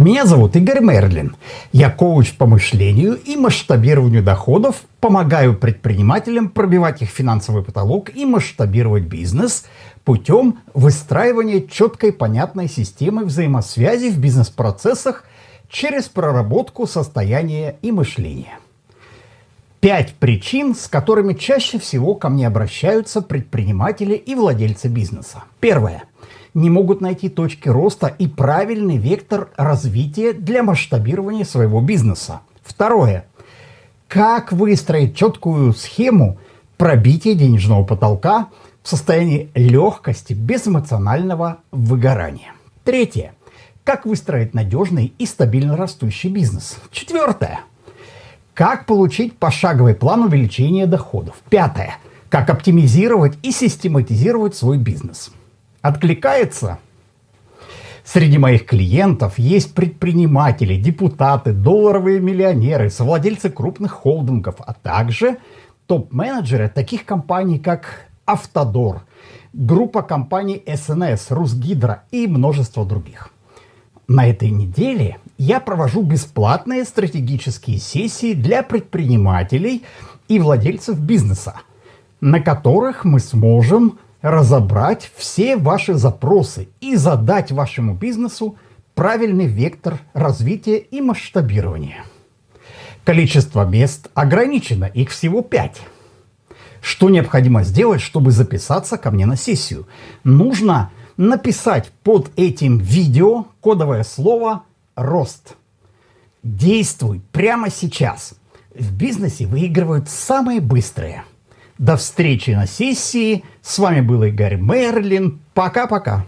Меня зовут Игорь Мерлин. Я коуч по мышлению и масштабированию доходов, помогаю предпринимателям пробивать их финансовый потолок и масштабировать бизнес путем выстраивания четкой понятной системы взаимосвязи в бизнес-процессах через проработку состояния и мышления. Пять причин, с которыми чаще всего ко мне обращаются предприниматели и владельцы бизнеса. Первое не могут найти точки роста и правильный вектор развития для масштабирования своего бизнеса. Второе. Как выстроить четкую схему пробития денежного потолка в состоянии легкости без эмоционального выгорания. Третье. Как выстроить надежный и стабильно растущий бизнес. Четвертое. Как получить пошаговый план увеличения доходов. Пятое. Как оптимизировать и систематизировать свой бизнес. Откликается? Среди моих клиентов есть предприниматели, депутаты, долларовые миллионеры, совладельцы крупных холдингов, а также топ-менеджеры таких компаний, как Автодор, группа компаний СНС, Русгидро и множество других. На этой неделе я провожу бесплатные стратегические сессии для предпринимателей и владельцев бизнеса, на которых мы сможем разобрать все ваши запросы и задать вашему бизнесу правильный вектор развития и масштабирования. Количество мест ограничено, их всего 5. Что необходимо сделать, чтобы записаться ко мне на сессию? Нужно написать под этим видео кодовое слово «рост». Действуй прямо сейчас. В бизнесе выигрывают самые быстрые – до встречи на сессии. С вами был Игорь Мерлин. Пока-пока.